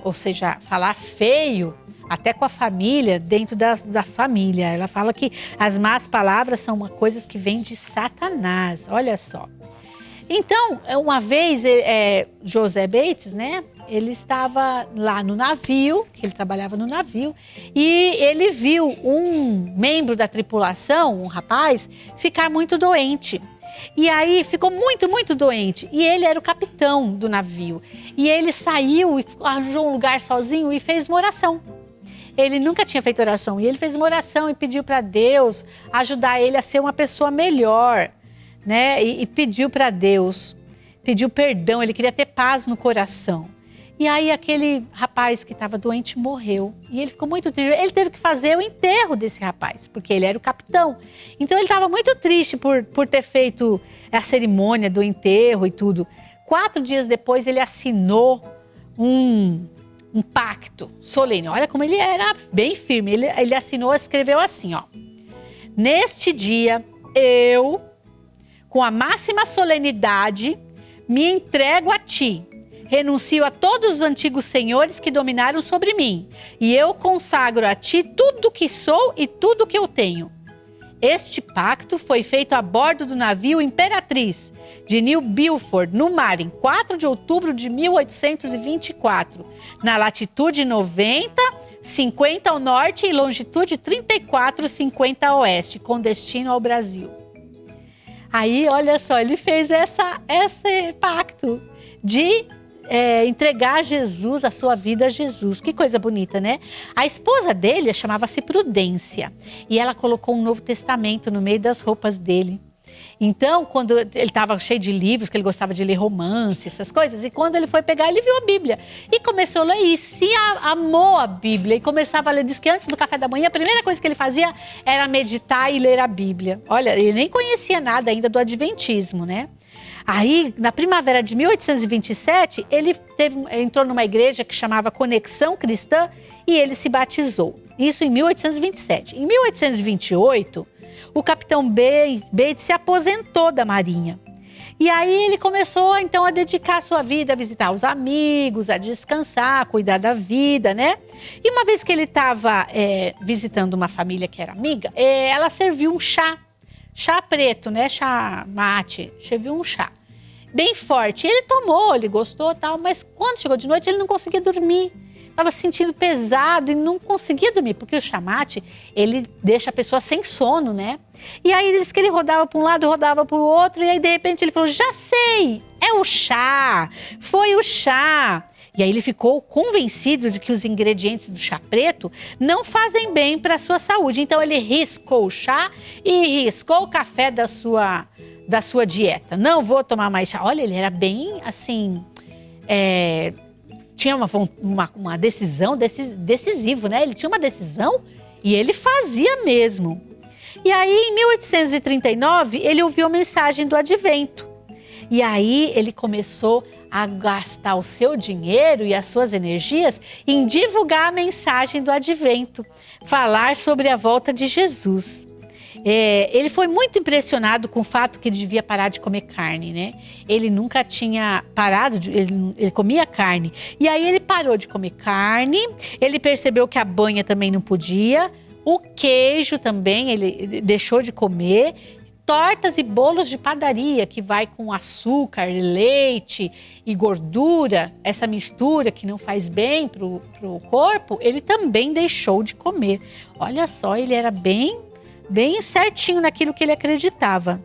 ou seja, falar feio até com a família, dentro da, da família. Ela fala que as más palavras são uma coisas que vêm de Satanás. Olha só. Então, uma vez, é, José Bates, né? Ele estava lá no navio, que ele trabalhava no navio, e ele viu um membro da tripulação, um rapaz, ficar muito doente. E aí ficou muito, muito doente. E ele era o capitão do navio. E ele saiu e arranjou um lugar sozinho e fez uma oração ele nunca tinha feito oração e ele fez uma oração e pediu para Deus ajudar ele a ser uma pessoa melhor, né? E, e pediu para Deus, pediu perdão, ele queria ter paz no coração. E aí aquele rapaz que estava doente morreu. E ele ficou muito triste. Ele teve que fazer o enterro desse rapaz, porque ele era o capitão. Então ele estava muito triste por, por ter feito a cerimônia do enterro e tudo. Quatro dias depois ele assinou um, um pacto solene. Olha como ele era bem firme. Ele, ele assinou, escreveu assim, ó. Neste dia, eu, com a máxima solenidade, me entrego a ti. Renuncio a todos os antigos senhores que dominaram sobre mim, e eu consagro a ti tudo o que sou e tudo o que eu tenho. Este pacto foi feito a bordo do navio Imperatriz de New Milford, no mar, em 4 de outubro de 1824, na latitude 90, 50 ao norte e longitude 34, 50 a oeste, com destino ao Brasil. Aí, olha só, ele fez essa, esse pacto de é, entregar Jesus, a sua vida a Jesus. Que coisa bonita, né? A esposa dele chamava-se Prudência e ela colocou um Novo Testamento no meio das roupas dele. Então, quando ele estava cheio de livros, que ele gostava de ler romance, essas coisas, e quando ele foi pegar, ele viu a Bíblia e começou a ler e se amou a Bíblia e começava a ler. Diz que antes do café da manhã, a primeira coisa que ele fazia era meditar e ler a Bíblia. Olha, ele nem conhecia nada ainda do Adventismo, né? Aí, na primavera de 1827, ele teve, entrou numa igreja que chamava Conexão Cristã e ele se batizou. Isso em 1827. Em 1828, o capitão Bates se aposentou da Marinha. E aí ele começou então a dedicar sua vida a visitar os amigos, a descansar, a cuidar da vida, né? E uma vez que ele estava é, visitando uma família que era amiga, é, ela serviu um chá chá preto, né? Chá mate, serviu um chá. Bem forte. Ele tomou, ele gostou tal, mas quando chegou de noite ele não conseguia dormir. Estava se sentindo pesado e não conseguia dormir, porque o chamate, ele deixa a pessoa sem sono, né? E aí eles que ele rodava para um lado, rodava para o outro, e aí de repente ele falou: "Já sei, é o chá. Foi o chá. E aí ele ficou convencido de que os ingredientes do chá preto não fazem bem para a sua saúde. Então ele riscou o chá e riscou o café da sua, da sua dieta. Não vou tomar mais chá. Olha, ele era bem assim. É, tinha uma, uma, uma decisão decisiva, né? Ele tinha uma decisão e ele fazia mesmo. E aí, em 1839, ele ouviu a mensagem do advento. E aí ele começou a gastar o seu dinheiro e as suas energias em divulgar a mensagem do advento, falar sobre a volta de Jesus. É, ele foi muito impressionado com o fato que ele devia parar de comer carne, né? Ele nunca tinha parado, de, ele, ele, comia carne. E aí ele parou de comer carne, ele percebeu que a banha também não podia, o queijo também ele deixou de comer tortas e bolos de padaria que vai com açúcar, leite e gordura, essa mistura que não faz bem para o corpo, ele também deixou de comer. Olha só, ele era bem, bem certinho naquilo que ele acreditava.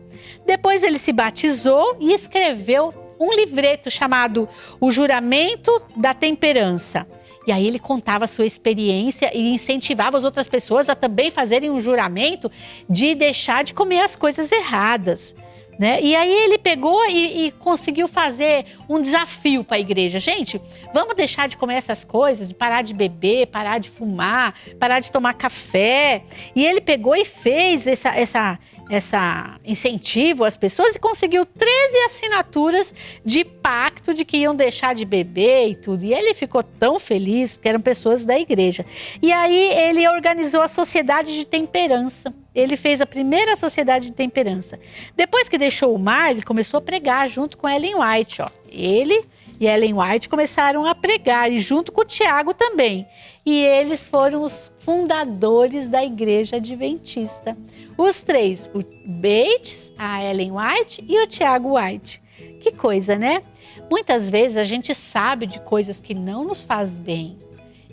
Depois ele se batizou e escreveu um livreto chamado O Juramento da Temperança. E aí ele contava a sua experiência e incentivava as outras pessoas a também fazerem um juramento de deixar de comer as coisas erradas. Né? E aí ele pegou e, e conseguiu fazer um desafio para a igreja. Gente, vamos deixar de comer essas coisas, parar de beber, parar de fumar, parar de tomar café. E ele pegou e fez essa, essa, essa incentivo às pessoas e conseguiu 13 assinaturas de pacto de que iam deixar de beber e tudo. E ele ficou tão feliz, porque eram pessoas da igreja. E aí ele organizou a Sociedade de Temperança. Ele fez a primeira Sociedade de Temperança. Depois que deixou o mar, ele começou a pregar junto com Ellen White. Ó. Ele e Ellen White começaram a pregar, e junto com o Tiago também. E eles foram os fundadores da Igreja Adventista. Os três, o Bates, a Ellen White e o Tiago White. Que coisa, né? Muitas vezes a gente sabe de coisas que não nos faz bem.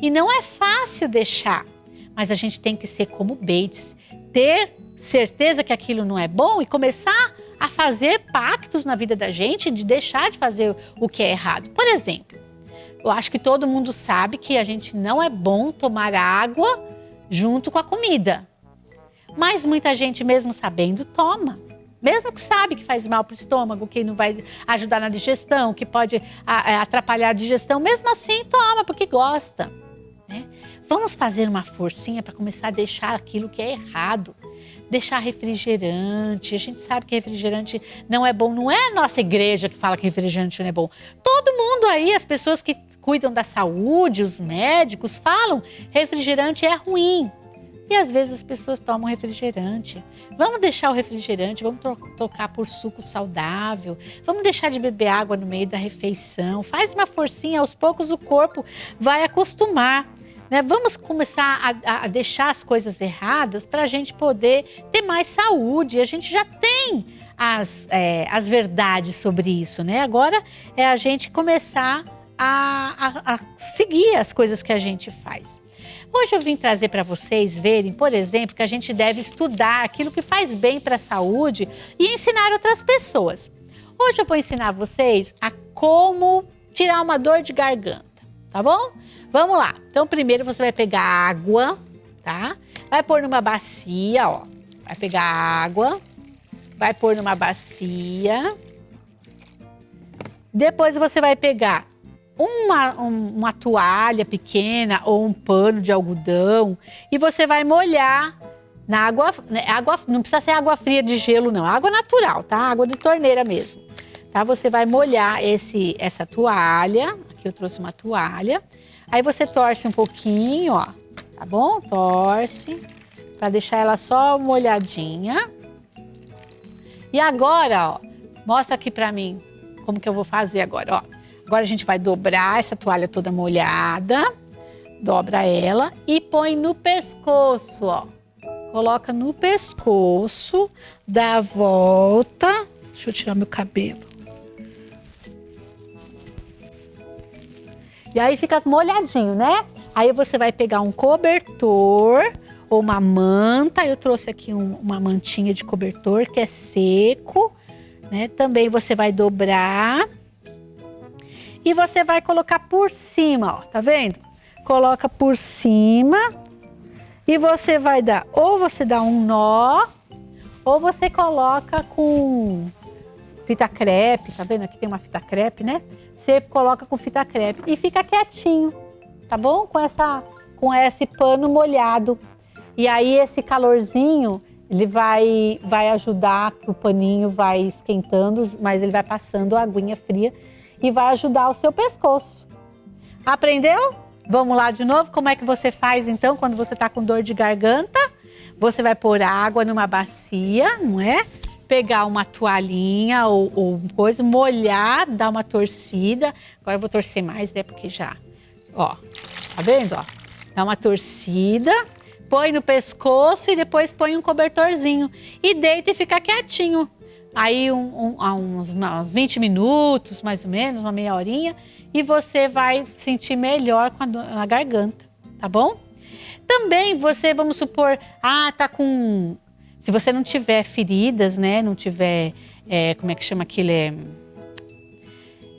E não é fácil deixar. Mas a gente tem que ser como Bates, ter certeza que aquilo não é bom e começar a fazer pactos na vida da gente de deixar de fazer o que é errado. Por exemplo, eu acho que todo mundo sabe que a gente não é bom tomar água junto com a comida. Mas muita gente, mesmo sabendo, toma. Mesmo que sabe que faz mal para o estômago, que não vai ajudar na digestão, que pode atrapalhar a digestão, mesmo assim toma, porque gosta. Né? Vamos fazer uma forcinha para começar a deixar aquilo que é errado deixar refrigerante. A gente sabe que refrigerante não é bom. Não é a nossa igreja que fala que refrigerante não é bom. Todo mundo aí, as pessoas que cuidam da saúde, os médicos, falam refrigerante é ruim. E às vezes as pessoas tomam refrigerante. Vamos deixar o refrigerante, vamos tro trocar por suco saudável, vamos deixar de beber água no meio da refeição. Faz uma forcinha, aos poucos o corpo vai acostumar. Né? Vamos começar a, a deixar as coisas erradas para a gente poder ter mais saúde. A gente já tem as, é, as verdades sobre isso, né? Agora é a gente começar a, a, a seguir as coisas que a gente faz. Hoje eu vim trazer para vocês verem, por exemplo, que a gente deve estudar aquilo que faz bem para a saúde e ensinar outras pessoas. Hoje eu vou ensinar vocês a como tirar uma dor de garganta, tá bom? Vamos lá. Então, primeiro você vai pegar água, tá? Vai pôr numa bacia, ó. Vai pegar água, vai pôr numa bacia. Depois você vai pegar uma, uma toalha pequena ou um pano de algodão e você vai molhar na água, né, água, não precisa ser água fria de gelo não, água natural, tá? Água de torneira mesmo. Tá? Você vai molhar esse, essa toalha, aqui eu trouxe uma toalha, aí você torce um pouquinho, ó, tá bom? Torce, para deixar ela só molhadinha. E agora, ó, mostra aqui para mim como que eu vou fazer agora, ó. Agora a gente vai dobrar essa toalha toda molhada, dobra ela e põe no pescoço, ó. Coloca no pescoço, dá a volta. Deixa eu tirar meu cabelo. E aí fica molhadinho, né? Aí você vai pegar um cobertor ou uma manta. Eu trouxe aqui um, uma mantinha de cobertor que é seco, né? Também você vai dobrar e você vai colocar por cima, ó, tá vendo? Coloca por cima e você vai dar, ou você dá um nó, ou você coloca com fita crepe, tá vendo? Aqui tem uma fita crepe, né? Você coloca com fita crepe e fica quietinho, tá bom? Com, essa, com esse pano molhado. E aí esse calorzinho, ele vai, vai ajudar que o paninho vai esquentando, mas ele vai passando a aguinha fria e vai ajudar o seu pescoço. Aprendeu? Vamos lá de novo? Como é que você faz então quando você está com dor de garganta? Você vai pôr água numa bacia, não é? Pegar uma toalhinha ou, ou coisa, molhar, dar uma torcida. Agora eu vou torcer mais, né? Porque já, ó, tá vendo? Ó, dá uma torcida, põe no pescoço e depois põe um cobertorzinho. E deita e fica quietinho aí um, um, uns, uns 20 minutos, mais ou menos, uma meia horinha, e você vai sentir melhor com a, na garganta, tá bom? Também você, vamos supor, ah, tá com... Se você não tiver feridas, né, não tiver, é, como é que chama aquilo, é,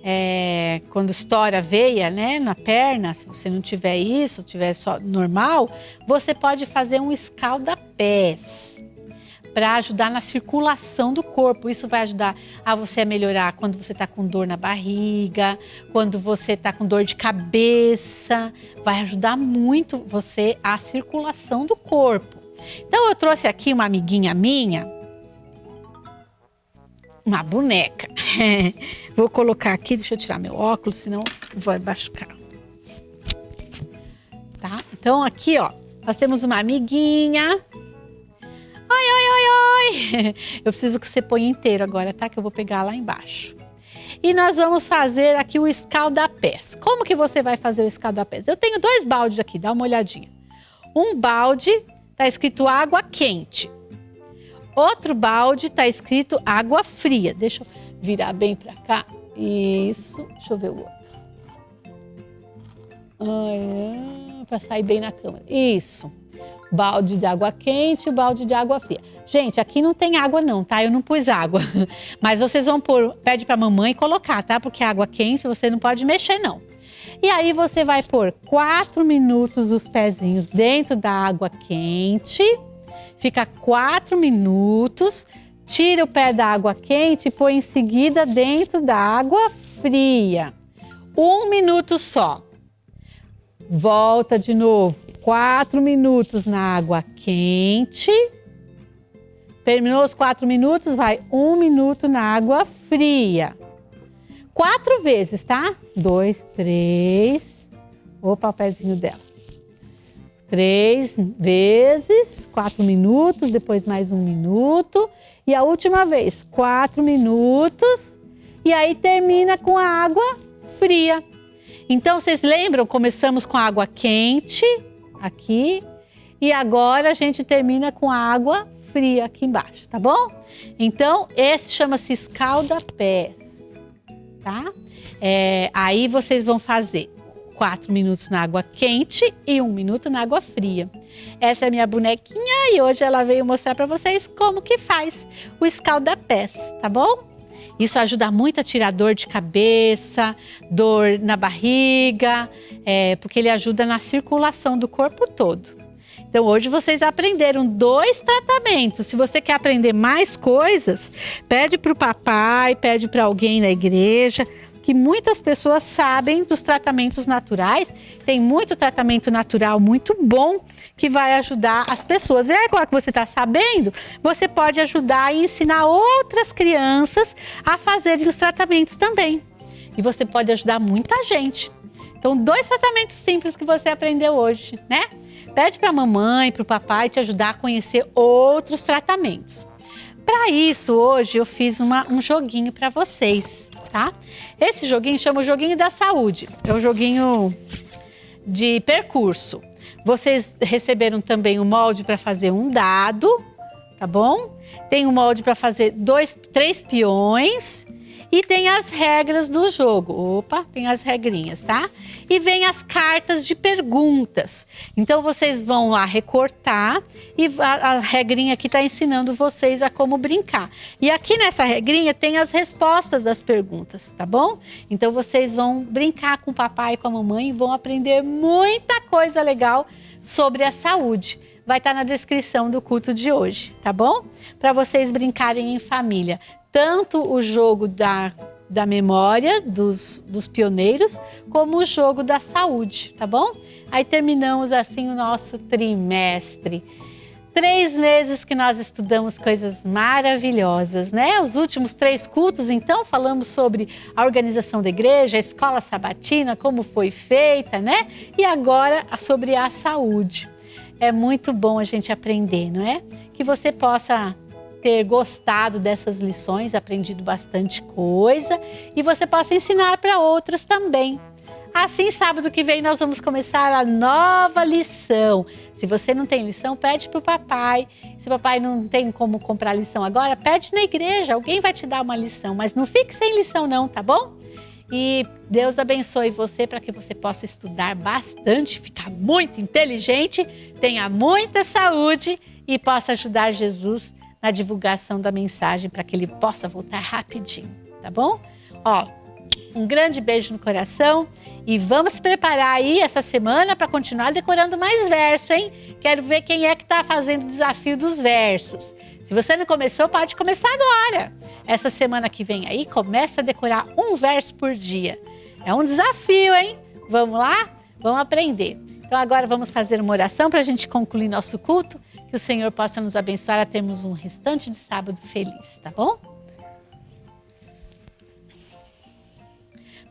é, quando estoura a veia, né, na perna, se você não tiver isso, tiver só normal, você pode fazer um escalda-pés para ajudar na circulação do corpo. Isso vai ajudar a você a melhorar quando você está com dor na barriga, quando você está com dor de cabeça. Vai ajudar muito você a circulação do corpo. Então eu trouxe aqui uma amiguinha minha, uma boneca. [LAUGHS] Vou colocar aqui, deixa eu tirar meu óculos, senão vai machucar. Tá? Então aqui, ó, nós temos uma amiguinha Oi, oi, oi, oi! [LAUGHS] Eu preciso que você ponha inteiro agora, tá? Que eu vou pegar lá embaixo. E nós vamos fazer aqui o escaldapés. Como que você vai fazer o escaldapés? Eu tenho dois baldes aqui, dá uma olhadinha. Um balde tá escrito água quente. Outro balde tá escrito água fria. Deixa eu virar bem para cá. Isso. Deixa eu ver o outro. Para sair bem na câmera. Isso balde de água quente e balde de água fria. Gente, aqui não tem água não, tá? Eu não pus água. [LAUGHS] Mas vocês vão pôr, pede pra mamãe colocar, tá? Porque água quente você não pode mexer não. E aí você vai pôr quatro minutos os pezinhos dentro da água quente. Fica quatro minutos. Tira o pé da água quente e põe em seguida dentro da água fria. Um minuto só. Volta de novo quatro minutos na água quente. Terminou os quatro minutos, vai um minuto na água fria. Quatro vezes, tá? Dois, três. O pezinho dela. Três vezes, quatro minutos, depois mais um minuto. E a última vez, quatro minutos. E aí termina com a água fria. Então, vocês lembram? Começamos com água quente, aqui. E agora a gente termina com água fria aqui embaixo, tá bom? Então, esse chama-se escalda-pés, tá? É, aí vocês vão fazer quatro minutos na água quente e um minuto na água fria. Essa é a minha bonequinha e hoje ela veio mostrar para vocês como que faz o escalda-pés, tá bom? Isso ajuda muito a tirar dor de cabeça, dor na barriga, é, porque ele ajuda na circulação do corpo todo. Então hoje vocês aprenderam dois tratamentos. Se você quer aprender mais coisas, pede para o papai, pede para alguém na igreja, que muitas pessoas sabem dos tratamentos naturais. Tem muito tratamento natural muito bom que vai ajudar as pessoas. E agora que você está sabendo, você pode ajudar e ensinar outras crianças a fazerem os tratamentos também. E você pode ajudar muita gente. Então, dois tratamentos simples que você aprendeu hoje, né? Pede para a mamãe, para o papai te ajudar a conhecer outros tratamentos. Para isso, hoje eu fiz uma, um joguinho para vocês tá? Esse joguinho chama o joguinho da saúde. É o joguinho de percurso. Vocês receberam também o molde para fazer um dado, tá bom? Tem um molde para fazer dois, três peões e tem as regras do jogo. Opa, tem as regrinhas, tá? E vem as cartas de perguntas. Então vocês vão lá recortar e a, a regrinha aqui está ensinando vocês a como brincar. E aqui nessa regrinha tem as respostas das perguntas, tá bom? Então vocês vão brincar com o papai e com a mamãe e vão aprender muita coisa legal sobre a saúde vai estar tá na descrição do culto de hoje, tá bom? Para vocês brincarem em família tanto o jogo da, da memória dos, dos pioneiros, como o jogo da saúde, tá bom? Aí terminamos assim o nosso trimestre. Três meses que nós estudamos coisas maravilhosas, né? Os últimos três cultos, então, falamos sobre a organização da igreja, a escola sabatina, como foi feita, né? E agora sobre a saúde. É muito bom a gente aprender, não é? Que você possa ter gostado dessas lições, aprendido bastante coisa e você possa ensinar para outras também. Assim, sábado que vem nós vamos começar a nova lição. Se você não tem lição, pede para o papai. Se o papai não tem como comprar lição agora, pede na igreja. Alguém vai te dar uma lição, mas não fique sem lição não, tá bom? E Deus abençoe você para que você possa estudar bastante, ficar muito inteligente, tenha muita saúde e possa ajudar Jesus na divulgação da mensagem para que ele possa voltar rapidinho, tá bom? Ó, um grande beijo no coração e vamos preparar aí essa semana para continuar decorando mais versos, hein? Quero ver quem é que está fazendo o desafio dos versos. Se você não começou, pode começar agora. Essa semana que vem aí, começa a decorar um verso por dia. É um desafio, hein? Vamos lá? Vamos aprender. Então agora vamos fazer uma oração para a gente concluir nosso culto. Que o Senhor possa nos abençoar a termos um restante de sábado feliz, tá bom?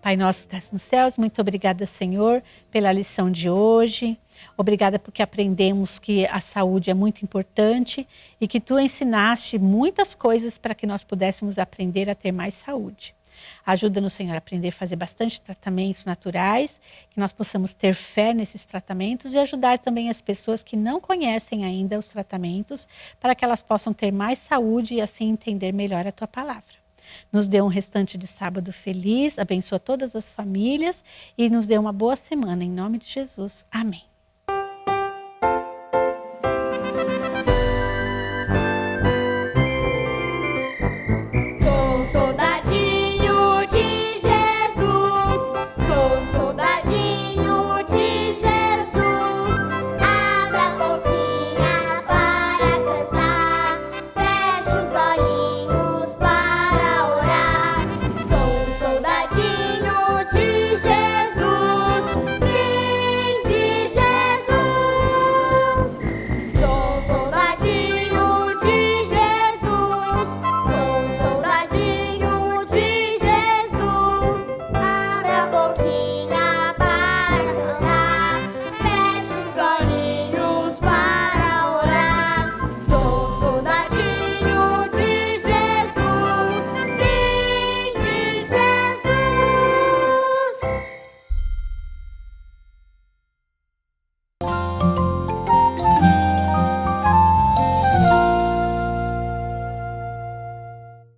Pai nosso que estás nos céus, muito obrigada, Senhor, pela lição de hoje. Obrigada porque aprendemos que a saúde é muito importante e que tu ensinaste muitas coisas para que nós pudéssemos aprender a ter mais saúde. Ajuda-nos, Senhor, a aprender a fazer bastante tratamentos naturais, que nós possamos ter fé nesses tratamentos e ajudar também as pessoas que não conhecem ainda os tratamentos, para que elas possam ter mais saúde e assim entender melhor a tua palavra. Nos dê um restante de sábado feliz, abençoa todas as famílias e nos dê uma boa semana. Em nome de Jesus. Amém.